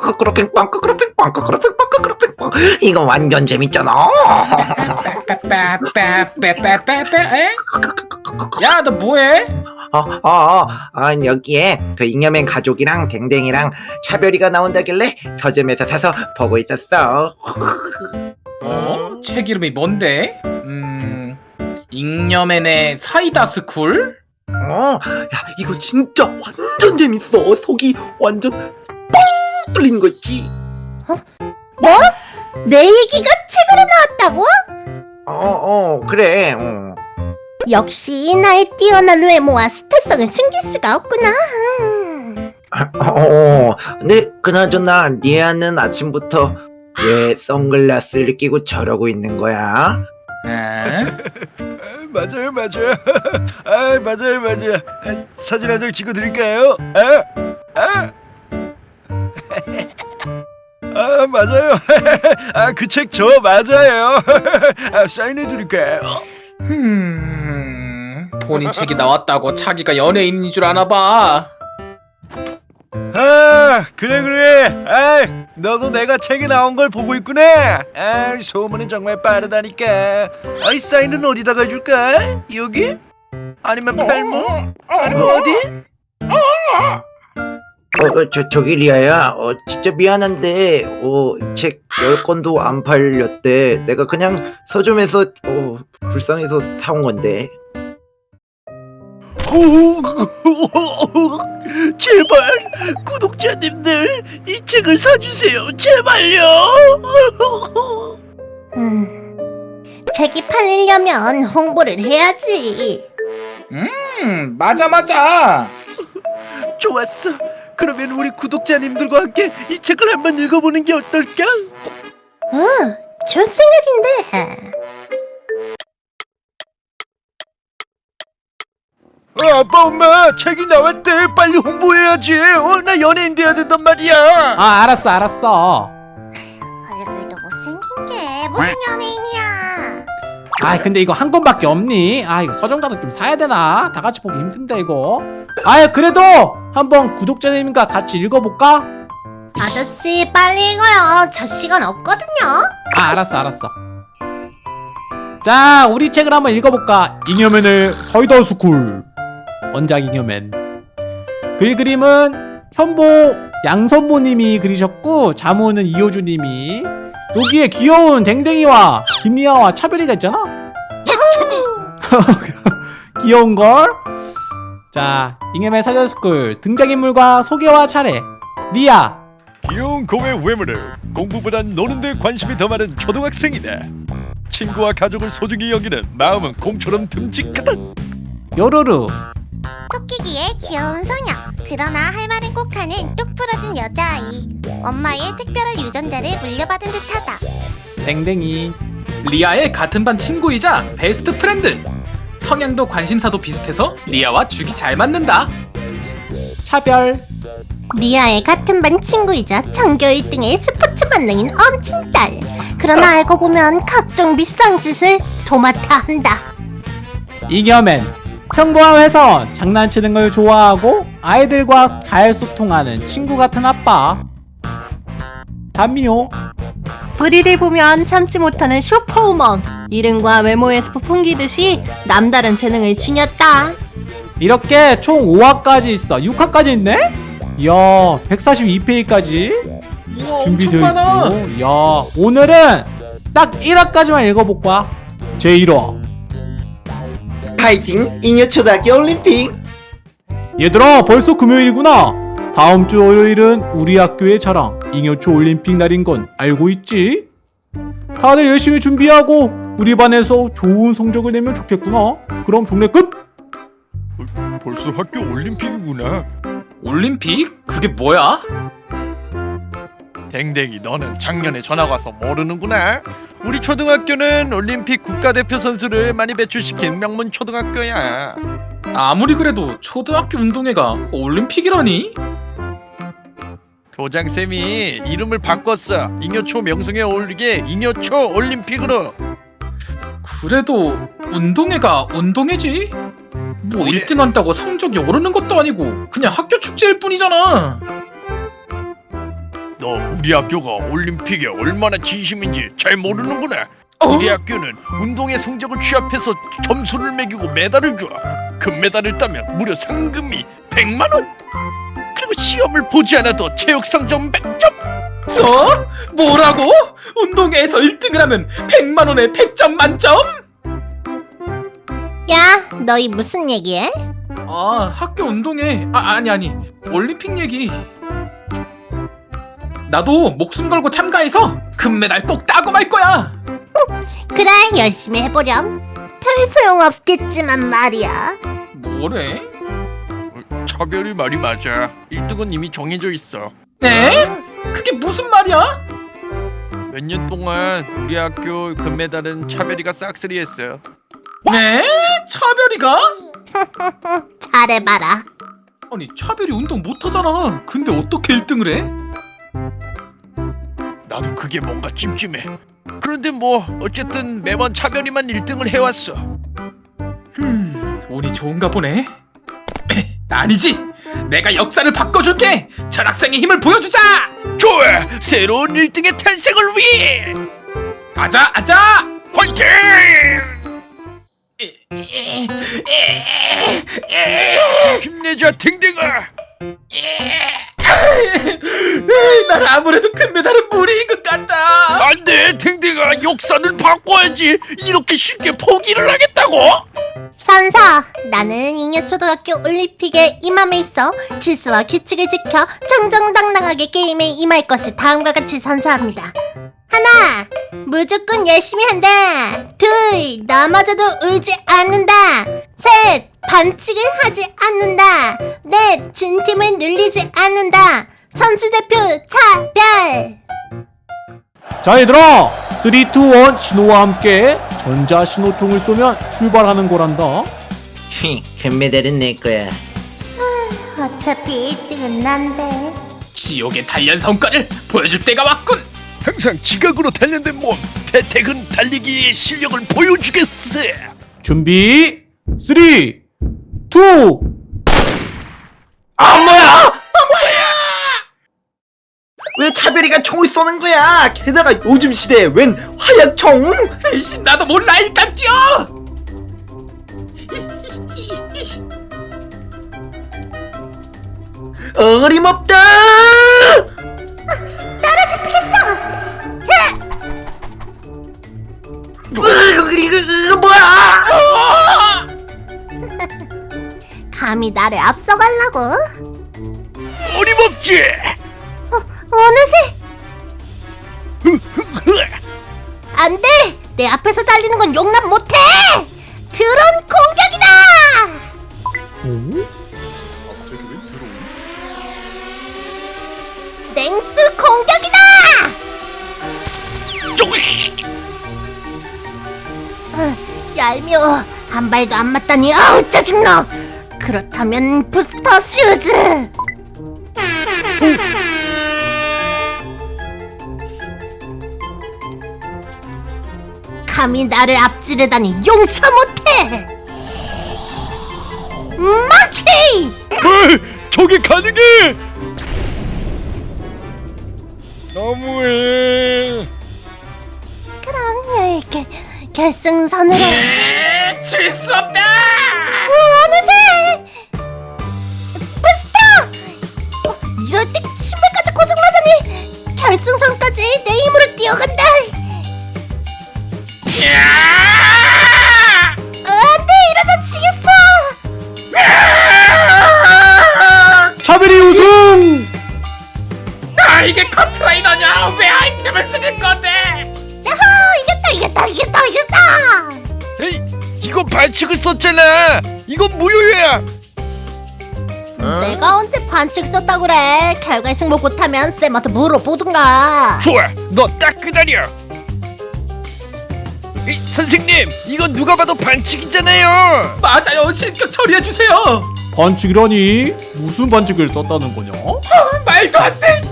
크크루삥뽕 이거 완전 재밌잖아? 야 너 뭐해? 어, 어, 어, 어, 여기에 그 잉여맨 가족이랑 댕댕이랑 차별이가 나온다길래 서점에서 사서 보고 있었어 어? 책 이름이 뭔데? 음... 잉여맨의 사이다 스쿨? 어, 야 이거 진짜 완전 재밌어 속이 완전 뻥 뚫리는 거 있지 내 얘기가 책으로 나왔다고? 어, 어, 그래 어. 역시 나의 뛰어난 외모와 스타성을 숨길 수가 없구나. 음. 어, 어, 근데 그나저나 리아는 아침부터 왜 선글라스를 끼고 저러고 있는 거야? 에? 아, 맞아요 맞아요 아 맞아요 맞아요 아, 사진 한 장 찍어 드릴까요? 아, 아. 아 맞아요 아 그 책 저 맞아요 아, 사인해 드릴까요? 음... 본인 책이 나왔다고 자기가 연예인인 줄 아나 봐 아 그래 그래 아 너도 내가 책에 나온 걸 보고 있구나 아 소문은 정말 빠르다니까 아이 사인은 어디다가 해줄까? 여기? 아니면 팔목? 아니면 어디? 어, 어, 저, 저기 리아야, 어, 진짜 미안한데, 어, 이책열 권도 안 팔렸대. 내가 그냥 서점에서, 어, 불쌍해서 사온 건데. 제발 구독자님들 이 책을 사주세요 제발요 음. 책이 팔리려면 홍보를 해야지. 음 맞아 맞아 좋았어 그러면 우리 구독자님들과 함께 이 책을 한번 읽어보는 게 어떨까? 어, 좋은 생각인데. 어, 아빠 엄마 책이 나왔대 빨리 홍보해야지 어, 나 연예인 돼야 된단 말이야 아 알았어 알았어 얼굴도 못생긴 게 무슨 연예인이야. 아 근데 이거 한 권밖에 없니? 아 이거 서점 가서 좀 사야 되나? 다 같이 보기 힘든데 이거 아 그래도 한번 구독자님과 같이 읽어볼까? 아저씨 빨리 읽어요. 저 시간 없거든요. 아 알았어 알았어 자 우리 책을 한번 읽어볼까 잉여맨의 사이다 스쿨 원작 잉여맨. 글 그림은 현보 양선모님이 그리셨고 자문은 이호주님이. 여기에 귀여운 댕댕이와 김리아와 차별이가 있잖아. 귀여운걸. 자 잉여맨 사이다 스쿨 등장인물과 소개와 차례. 리아. 귀여운 곰의 외모를 공부보단 노는 데 관심이 더 많은 초등학생이다 친구와 가족을 소중히 여기는 마음은 곰처럼 듬직하다. 요루루 토끼 귀의 귀여운 소녀. 그러나 할 말은 꼭 하는 똑 부러진 여자아이. 엄마의 특별한 유전자를 물려받은 듯하다. 댕댕이 리아의 같은 반 친구이자 베스트 프렌드. 성향도 관심사도 비슷해서 리아와 죽이 잘 맞는다. 차별. 리아의 같은 반 친구이자 전교 1등의 스포츠 만능인 엄친딸. 그러나 알고 보면 각종 밉상 짓을 도맡아 한다. 이겨맨 평범한 회사원 장난치는 걸 좋아하고 아이들과 잘 소통하는 친구 같은 아빠. 담미호. 불의를 보면 참지 못하는 슈퍼우먼. 이름과 외모에서 풍기듯이 남다른 재능을 지녔다. 이렇게 총 5화까지 있어. 6화까지 있네? 이야 142페이지까지. 우와 준비되어 있고. 이야 오늘은 딱 1화까지만 읽어볼 거야. 제1화 파이팅! 잉여초등학교 올림픽! 얘들아 벌써 금요일이구나 다음 주 월요일은 우리 학교의 자랑 잉여초 올림픽 날인 건 알고 있지? 다들 열심히 준비하고 우리 반에서 좋은 성적을 내면 좋겠구나 그럼 종례 끝! 벌써 학교 올림픽이구나 올림픽? 그게 뭐야? 댕댕이 너는 작년에 전학 와서 모르는구나 우리 초등학교는 올림픽 국가대표 선수를 많이 배출시킨 명문 초등학교야 아무리 그래도 초등학교 운동회가 올림픽이라니? 교장쌤이 이름을 바꿨어 잉여초 명성에 어울리게 잉여초 올림픽으로 그래도 운동회가 운동회지? 뭐 1등 한다고 성적이 오르는 것도 아니고 그냥 학교 축제일 뿐이잖아. 너 우리 학교가 올림픽에 얼마나 진심인지 잘 모르는 구나. 어? 우리 학교는 운동의 성적을 취합해서 점수를 매기고 메달을 줘. 금메달을 따면 무려 상금이 100만 원. 그리고 시험을 보지 않아도 체육 성적 100점. 어? 뭐라고? 운동회에서 1등을 하면 100만 원에 100점 만점? 야, 너희 무슨 얘기해? 아 학교 운동회 아 아니 아니 올림픽 얘기. 나도 목숨 걸고 참가해서 금메달 꼭 따고 말 거야. 그래, 열심히 해보렴. 별 소용 없겠지만 말이야. 뭐래? 차별이 말이 맞아. 1등은 이미 정해져 있어. 네? 그게 무슨 말이야? 몇 년 동안 우리 학교 금메달은 차별이가 싹쓸이했어. 네? 차별이가? 잘해봐라. 아니 차별이 운동 못하잖아. 근데 어떻게 1등을 해? 나도 그게 뭔가 찜찜해. 그런데 뭐 어쨌든 매번 차별이만 1등을 해왔어. 음, 운이 좋은가 보네. 아니지. 내가 역사를 바꿔줄게. 전학생의 힘을 보여주자. 좋아, 새로운 1등의 탄생을 위해 아자 아자. 화이팅! 힘내자 댕댕아. 난 아무래도 금메달은 역사를 바꿔야지. 이렇게 쉽게 포기를 하겠다고? 선사, 나는 잉여초등학교 올림픽에 임함에 있어 질서와 규칙을 지켜 정정당당하게 게임에 임할 것을 다음과 같이 선서합니다. 하나, 무조건 열심히 한다. 둘, 넘어져도 울지 않는다. 셋, 반칙을 하지 않는다. 넷, 진 팀을 늘리지 않는다. 선수 대표 차별. 자 얘들아 3, 2, 1 신호와 함께 전자 신호총을 쏘면 출발하는 거란다 금메달은 내 거야. 어차피 1등은 난데. 지옥의 단련 성과를 보여줄 때가 왔군. 항상 지각으로 단련된 몸 태택은 달리기의 실력을 보여주겠어. 준비 3 2 아 뭐야? 왜 차별이가 총을 쏘는 거야? 게다가 요즘 시대에 웬 화약총? 에이씨, 나도 몰라 일단 뛰어. 어림없다! 피겠어! 이거, 이거 뭐야? 감히 나를 앞서가려고? 어림없지. 어느새 안 돼! 내 앞에서 달리는 건 용납 못해! 드론 공격이다! 냉수 공격이다! 어, 얄미워 한 발도 안 맞다니 아우 짜증나 그렇다면 부스터 슈즈 감히 나를 앞지르다니 용서 못해 마치 뭘? 저게 가능해? 너무해. 그럼 이렇게 결승선으로 질수 없다. 어느새 부스터 어, 이럴 때 신발까지 고장나다니 결승선까지 내 힘으로 뛰어간다 안돼 이러다 지겠어 차별이 우승 아 이게 커트라이너냐? 왜 아이템을 쓰는 건데? 야호 이겼다 이겼다 이겼다 이겼다 에이, 이거 반칙을 썼잖아. 이건 무효야. 내가 언제 반칙 썼다 그래 결과에 승복 못하면 쌤한테 물어보든가 좋아, 너 딱 기다려. 이, 선생님, 이건 누가 봐도 반칙이잖아요. 맞아요. 실격 처리해 주세요. 반칙이라니 무슨 반칙을 썼다는 거냐 말도 안 돼.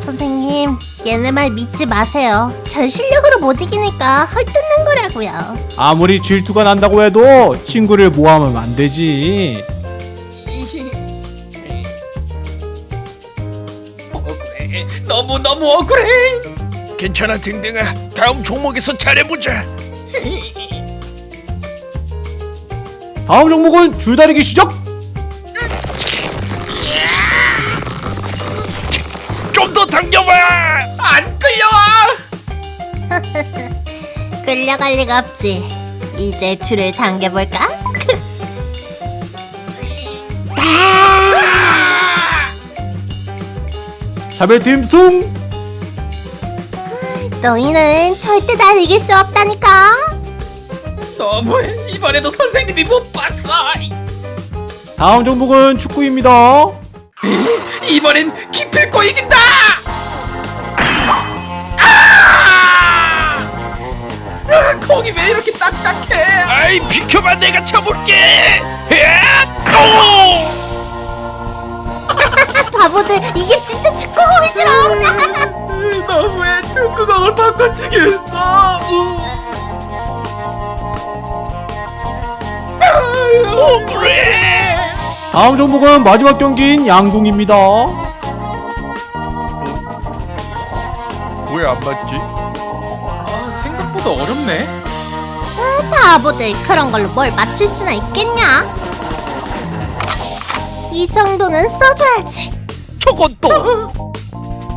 선생님 선생님, 얘네 말 믿지 마세요. 전 실력으로 못 이기니까 헐뜯는 거라고요. 아무리 질투가 난다고 해도 친구를 모함하면 안 되지. 억울해. 너무 너무 억울해. 괜찮아 댕댕아 다음 종목에서 잘해보자 다음 종목은 줄다리기 시작. 좀 더 당겨봐 안 끌려와. 끌려갈 리가 없지. 이제 줄을 당겨볼까? 자벨팀 승. 너희는 절대 날 이길 수 없다니까. 너무해. 이번에도 선생님이 못 봤어. 다음 종목은 축구입니다. 이번엔 기필코 이긴다. 아! 아, 공이 왜 이렇게 딱딱해? 아이 비켜봐 내가 쳐볼게 또 바보들, 이게 진짜 축구공이지롱. 너무해 축구공을 바꿔치겠어. 다음 종목은 마지막 경기인 양궁입니다. 왜 안 맞지? 아 생각보다 어렵네. 바보들, 그런 걸로 뭘 맞출 수나 있겠냐? 이 정도는 써줘야지. 저건 또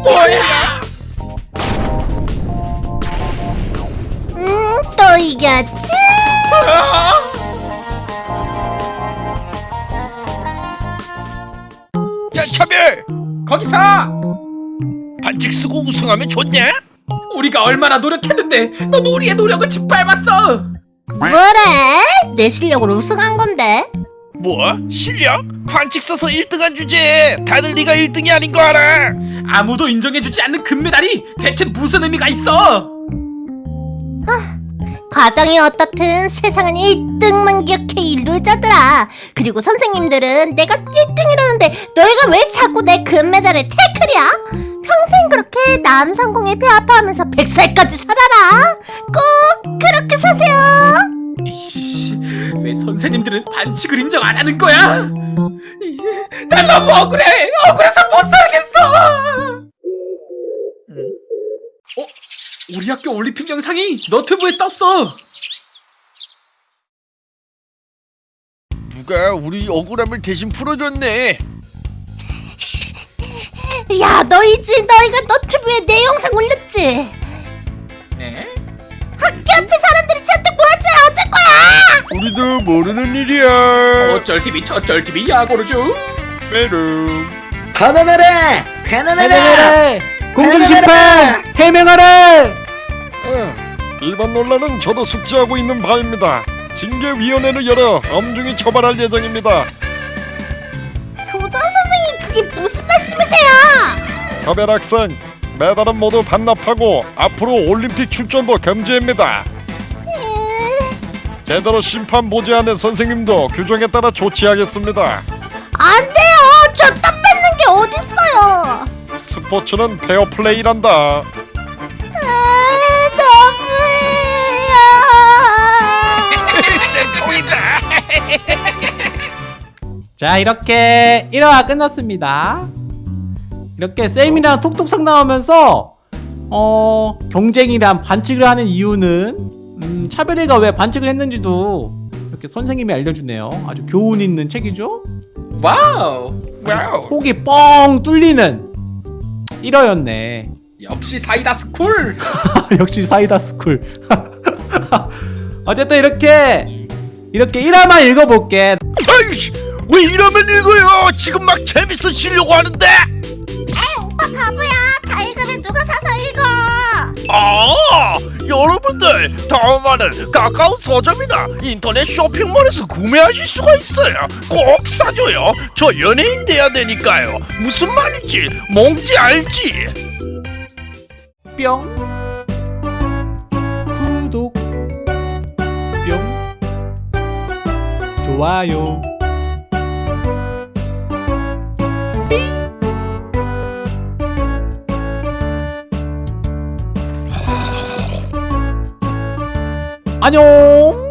뭐야? 또 이겼지? 야 차별 거기서 반칙 쓰고 우승하면 좋냐? 우리가 얼마나 노력했는데 넌 우리의 노력을 짓밟았어. 뭐래? 내 실력으로 우승한 건데. 뭐? 실력? 반칙 써서 1등한 주제에 다들 네가 1등이 아닌 거 알아 아무도 인정해주지 않는 금메달이 대체 무슨 의미가 있어? 과정이 어떻든 세상은 1등만 기억해 이 루저들아 그리고 선생님들은 내가 1등이라는데 너희가 왜 자꾸 내 금메달에 태클이야? 평생 그렇게 남상공에 배 아파하면서 100살까지 살아라 꼭 그렇게 사세요 왜 선생님들은 반칙을 인정 안 하는 거야? 이, 난 너무 억울해. 억울해서 못 살겠어. 어? 우리 학교 올림픽 영상이 너튜브에 떴어. 누가 우리 억울함을 대신 풀어줬네 야 너희지 너희가 너튜브에 내 영상 올렸지 네? 학교 앞에 사람들이 잔뜩 모였잖아 어쩔 거야 우리도 모르는 일이야 어쩔 TV 저쩔 TV 야고르죠. 메롱 가난하라! 가난하라! 공정심판! 해명하래! 이번 논란은 저도 숙지하고 있는 바입니다. 징계위원회를 열어 엄중히 처벌할 예정입니다. 교장 선생님 그게 무슨 말씀이세요 차별 학생, 메달은 모두 반납하고 앞으로 올림픽 출전도 금지입니다. 제대로 심판 보지 않은 선생님도 규정에 따라 조치하겠습니다. 안 돼요 저땀 뺏는 게 어딨어요 스포츠는 페어플레이란다. 자 이렇게 1화가 끝났습니다. 이렇게 쌤이랑 톡톡상 나오면서 어 경쟁이란 반칙을 하는 이유는 음, 차별이가 왜 반칙을 했는지도 이렇게 선생님이 알려주네요. 아주 교훈 있는 책이죠? 와우. 아주 속이 뻥 뚫리는 1화였네. 역시 사이다 스쿨. 역시 사이다 스쿨. 어쨌든 이렇게 이렇게 1화만 읽어볼게. 아이씨 왜 이러면 읽어요? 지금 막 재밌어지려고 하는데? 오빠 바보야. 다 읽으면 누가 사서 읽어? 아 여러분들 다음화는 가까운 서점이나 인터넷 쇼핑몰에서 구매하실 수가 있어요. 꼭 사줘요. 저 연예인 돼야 되니까요. 무슨 말인지 뭔지 알지? 뿅 좋아요. 아. 안녕.